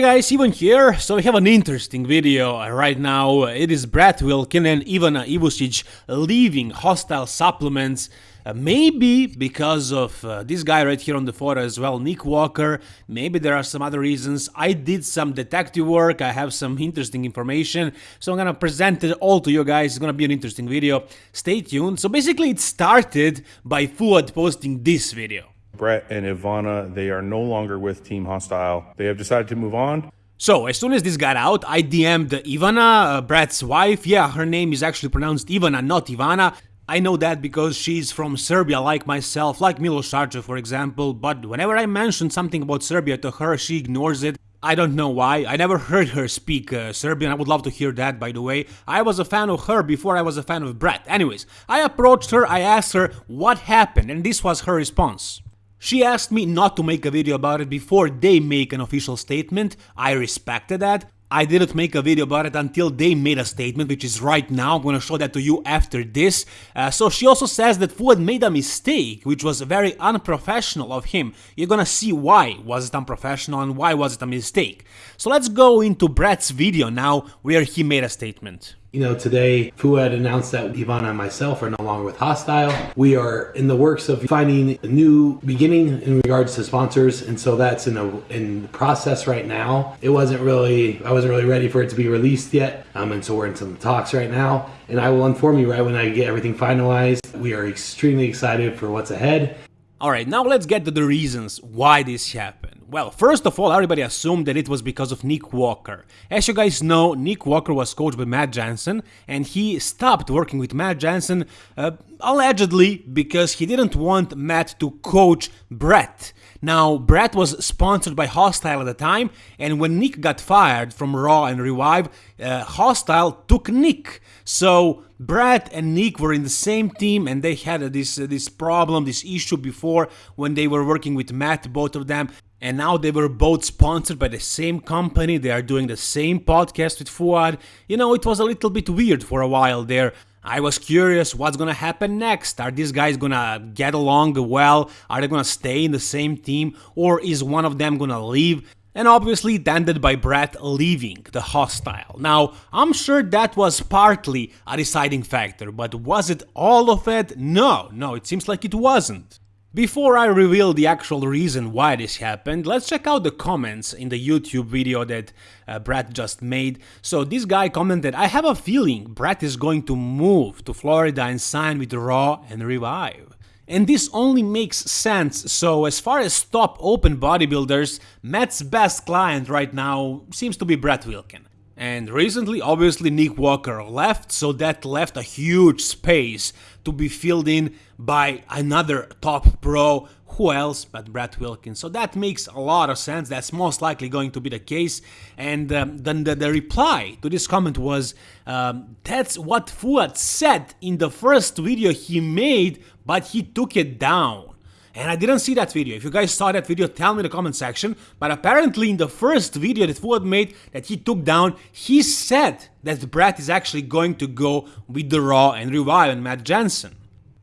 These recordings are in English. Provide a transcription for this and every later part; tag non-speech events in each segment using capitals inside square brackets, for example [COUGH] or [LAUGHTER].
Hey guys, Ivan here. So we have an interesting video right now. It is Brett Wilkin and Ivana Ivusic leaving Hostile Supplements. Uh, maybe because of uh, this guy right here on the photo as well, Nick Walker. Maybe there are some other reasons. I did some detective work. I have some interesting information. So I'm gonna present it all to you guys. It's gonna be an interesting video. Stay tuned. So basically it started by Fouad posting this video. Brett and Ivana, they are no longer with Team Hostile. They have decided to move on. So, as soon as this got out, I DM'd Ivana, uh, Brett's wife. Yeah, her name is actually pronounced Ivana, not Ivana. I know that because she's from Serbia like myself, like Milos Sarcev for example, but whenever I mention something about Serbia to her, she ignores it. I don't know why, I never heard her speak uh, Serbian, I would love to hear that by the way. I was a fan of her before I was a fan of Brett. Anyways, I approached her, I asked her what happened, and this was her response. She asked me not to make a video about it before they make an official statement. I respected that. I didn't make a video about it until they made a statement, which is right now. I'm gonna show that to you after this. Uh, so she also says that Fouad made a mistake, which was very unprofessional of him. You're gonna see why was it unprofessional and why was it a mistake. So let's go into Brett's video now, where he made a statement. You know, today Fouad announced that Ivana and myself are no longer with Hostile. We are in the works of finding a new beginning in regards to sponsors, and so that's in a in process right now. It wasn't really I wasn't really ready for it to be released yet, um, and so we're in some talks right now. And I will inform you right when I get everything finalized. We are extremely excited for what's ahead. Alright, now let's get to the reasons why this happened. Well, first of all, everybody assumed that it was because of Nick Walker. As you guys know, Nick Walker was coached by Matt Jansen, and he stopped working with Matt Jansen uh, allegedly because he didn't want Matt to coach Brett. Now, Brett was sponsored by Hostile at the time, and when Nick got fired from Raw and Revive, uh, Hostile took Nick. So Brett and Nick were in the same team, and they had uh, this uh, this problem, this issue before when they were working with Matt, both of them and now they were both sponsored by the same company, they are doing the same podcast with Fouad. You know, it was a little bit weird for a while there. I was curious what's gonna happen next. Are these guys gonna get along well? Are they gonna stay in the same team? Or is one of them gonna leave? And obviously it ended by Brett leaving the hostile. Now, I'm sure that was partly a deciding factor, but was it all of it? No, no, it seems like it wasn't. Before I reveal the actual reason why this happened, let's check out the comments in the YouTube video that uh, Brett just made. So this guy commented, I have a feeling Brett is going to move to Florida and sign with Raw and Revive. And this only makes sense, so as far as top open bodybuilders, Matt's best client right now seems to be Brett Wilkin. And recently, obviously, Nick Walker left, so that left a huge space to be filled in by another top pro. Who else but Brett Wilkins? So that makes a lot of sense. That's most likely going to be the case. And um, then the, the, reply to this comment was um, that's what Fouad said in the first video he made, but he took it down. And I didn't see that video. If you guys saw that video, tell me in the comment section. But apparently in the first video that Fouad made that he took down, he said that Brett is actually going to go with the Raw and Revive and Matt Jansen.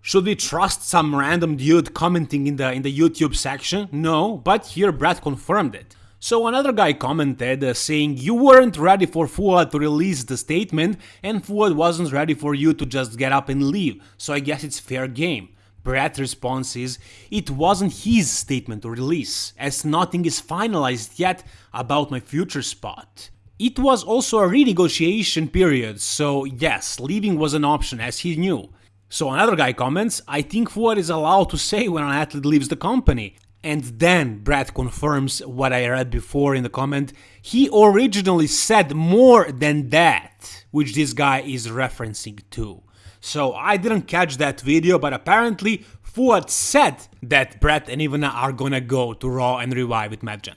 Should we trust some random dude commenting in the in the YouTube section? No, but here Brett confirmed it. So another guy commented uh, saying you weren't ready for Fouad to release the statement and Fouad wasn't ready for you to just get up and leave, so I guess it's fair game. Brett's response is, it wasn't his statement to release, as nothing is finalized yet about my future spot. It was also a renegotiation period, so yes, leaving was an option as he knew. So another guy comments, I think Fouad is allowed to say when an athlete leaves the company. And then Brad confirms what I read before in the comment. He originally said more than that, which this guy is referencing to. So I didn't catch that video, but apparently Fouad said that Brett and Ivana are gonna go to Raw and Revive with Matt.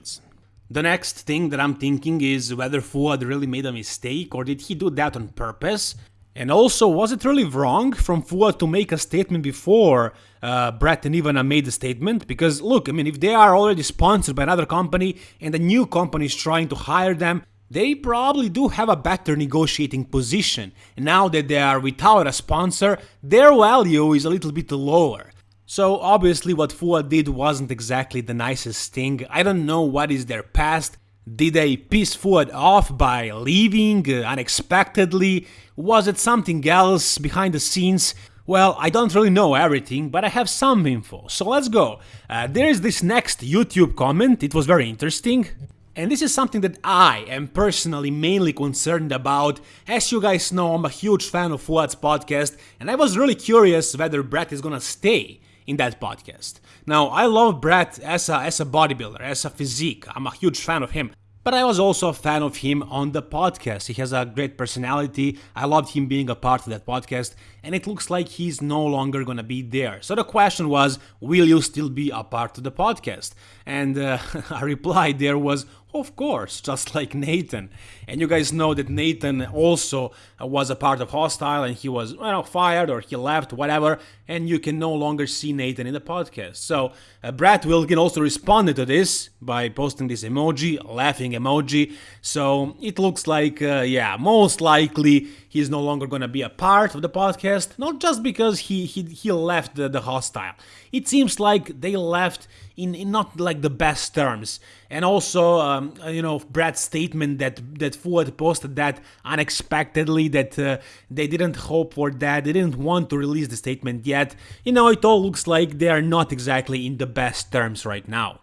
The next thing that I'm thinking is whether Fouad really made a mistake or did he do that on purpose? And also, was it really wrong from Fouad to make a statement before uh, Brett and Ivana made the statement? Because look, I mean, if they are already sponsored by another company and a new company is trying to hire them, they probably do have a better negotiating position. Now that they are without a sponsor, their value is a little bit lower. So obviously what Fouad did wasn't exactly the nicest thing. I don't know what is their past. Did they piss Fouad off by leaving uh, unexpectedly? Was it something else behind the scenes? Well, I don't really know everything, but I have some info, so let's go. Uh, there is this next YouTube comment, it was very interesting. And this is something that I am personally mainly concerned about. As you guys know, I'm a huge fan of Fouad's podcast, and I was really curious whether Brett is gonna stay in that podcast. Now, I love Brett as a, as a bodybuilder, as a physique. I'm a huge fan of him. But I was also a fan of him on the podcast. He has a great personality. I loved him being a part of that podcast, and it looks like he's no longer gonna be there. So the question was, will you still be a part of the podcast? And uh, [LAUGHS] a reply there was, of course, just [LAUGHS] like Nathan. And you guys know that Nathan also was a part of Hostile and he was, fired or he left, whatever, and you can no longer see Nathan in the podcast. So uh, Brett Wilkin also responded to this by posting this emoji, laughing emoji. So it looks like, uh, yeah, most likely he's no longer gonna be a part of the podcast, not just because he he, he left the, the Hostile. It seems like they left in, in not like the best terms. And also, um, you know, Brad's statement that that Fouad posted that unexpectedly, that uh, they didn't hope for that, they didn't want to release the statement yet. You know, it all looks like they are not exactly in the best terms right now.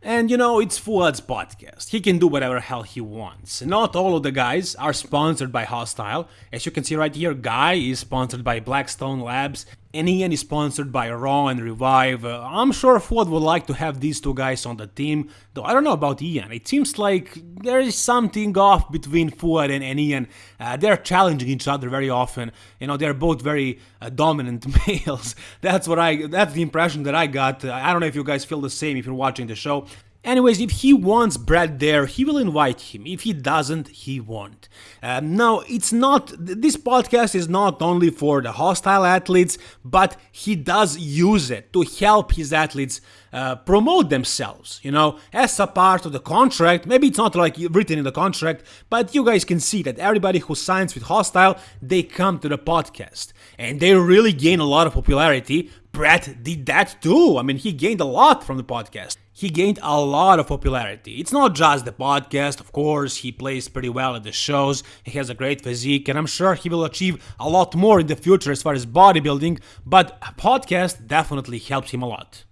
And you know, it's Fouad's podcast. He can do whatever hell he wants. Not all of the guys are sponsored by Hostile. As you can see right here, Guy is sponsored by Blackstone Labs, and Ian is sponsored by Raw and Revive. Uh, I'm sure Fouad would like to have these two guys on the team, though I don't know about Ian. It seems like there is something off between Fouad and, and Ian. Uh, they're challenging each other very often. You know, they're both very uh, dominant [LAUGHS] males. That's what I. That's the impression that I got. I don't know if you guys feel the same if you're watching the show. Anyways, if he wants Brad there, he will invite him. If he doesn't, he won't. Um, now, it's not, this podcast is not only for the hostile athletes, but he does use it to help his athletes uh, promote themselves, you know, as a part of the contract. Maybe it's not like written in the contract, but you guys can see that everybody who signs with Hostile, they come to the podcast and they really gain a lot of popularity. Brett did that too. I mean, he gained a lot from the podcast he gained a lot of popularity. It's not just the podcast, of course, he plays pretty well at the shows, he has a great physique, and I'm sure he will achieve a lot more in the future as far as bodybuilding, but a podcast definitely helps him a lot.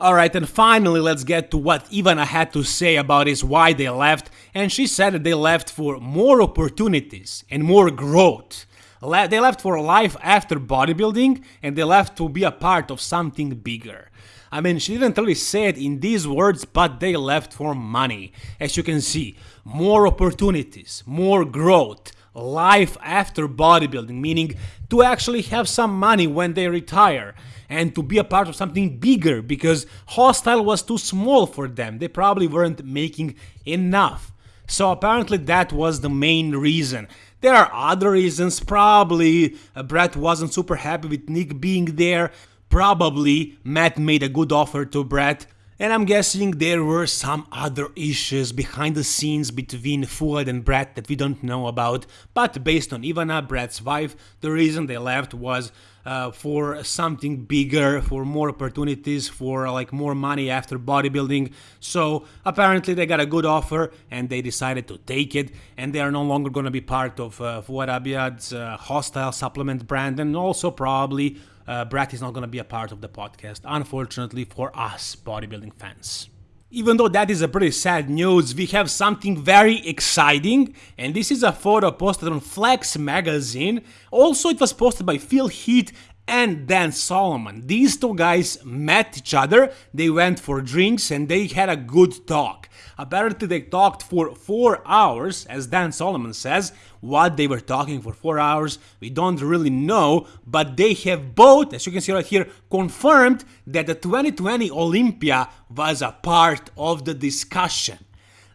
Alright, and finally, let's get to what Ivana had to say about is why they left, and she said that they left for more opportunities and more growth. They left for life after bodybuilding, and they left to be a part of something bigger. I mean, she didn't really say it in these words, but they left for money. As you can see, more opportunities, more growth, life after bodybuilding, meaning to actually have some money when they retire and to be a part of something bigger because Hostile was too small for them. They probably weren't making enough. So apparently that was the main reason. There are other reasons, probably uh, Brett wasn't super happy with Nick being there, Probably Matt made a good offer to Brett, and I'm guessing there were some other issues behind the scenes between Fouad and Brett that we don't know about, but based on Ivana, Brett's wife, the reason they left was uh, for something bigger, for more opportunities, for like more money after bodybuilding. So apparently they got a good offer and they decided to take it, and they are no longer going to be part of uh, Fouad Abiad's uh, hostile supplement brand, and also probably uh, Brett is not going to be a part of the podcast, unfortunately for us bodybuilding fans. Even though that is a pretty sad news, we have something very exciting, and this is a photo posted on Flex magazine. Also, it was posted by Phil Heath and Dan Solomon. These two guys met each other, they went for drinks, and they had a good talk. Apparently, they talked for four hours, as Dan Solomon says. What they were talking for four hours, we don't really know, but they have both, as you can see right here, confirmed that the 2020 Olympia was a part of the discussion.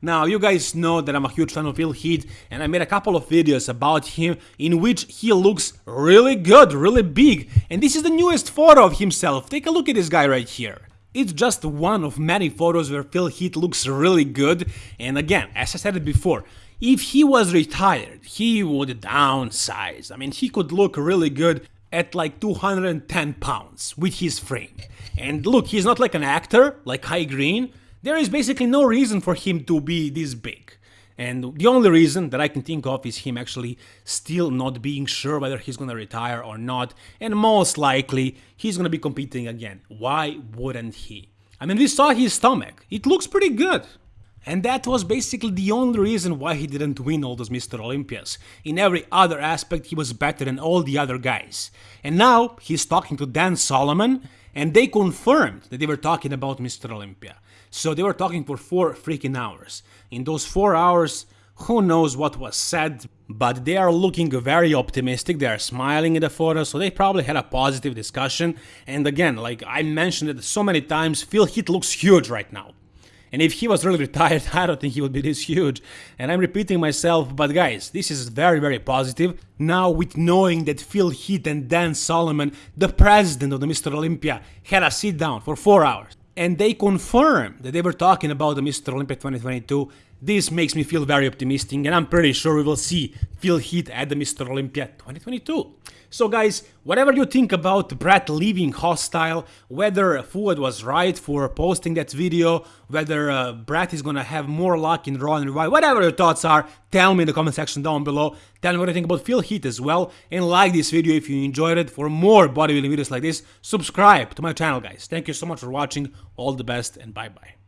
Now, you guys know that I'm a huge fan of Phil Heath, and I made a couple of videos about him in which he looks really good, really big. And this is the newest photo of himself. Take a look at this guy right here. It's just one of many photos where Phil Heath looks really good. And again, as I said it before, if he was retired, he would downsize. I mean, he could look really good at like 210 pounds with his frame. And look, he's not like an actor like Kai Greene There is basically no reason for him to be this big. And the only reason that I can think of is him actually still not being sure whether he's gonna retire or not, and most likely he's gonna be competing again. Why wouldn't he? I mean, we saw his stomach, it looks pretty good. And that was basically the only reason why he didn't win all those Mr. Olympias. In every other aspect, he was better than all the other guys. And now he's talking to Dan Solomon, and they confirmed that they were talking about Mr. Olympia. So they were talking for four freaking hours. In those four hours, who knows what was said, but they are looking very optimistic, they are smiling in the photo, so they probably had a positive discussion. And again, like I mentioned it so many times, Phil Heath looks huge right now. And if he was really [LAUGHS] retired, I don't think he would be this huge. And I'm repeating myself, but guys, this is very, very positive. Now, with knowing that Phil Heath and Dan Solomon, the president of the Mr. Olympia, had a sit down for four hours and they confirmed that they were talking about the Mr. Olympia 2022. This makes me feel very optimistic, and I'm pretty sure we will see Phil Heath at the Mr. Olympia 2022. So, guys, whatever you think about Brett leaving Hostile, whether Fouad was right for posting that video, whether uh, Brett is gonna have more luck in Raw and Revive, whatever your thoughts are, tell me in the comment section down below. Tell me what you think about Phil Heath as well, and like this video if you enjoyed it. For more bodybuilding videos like this, subscribe to my channel, guys. Thank you so much for watching. All the best, and bye bye.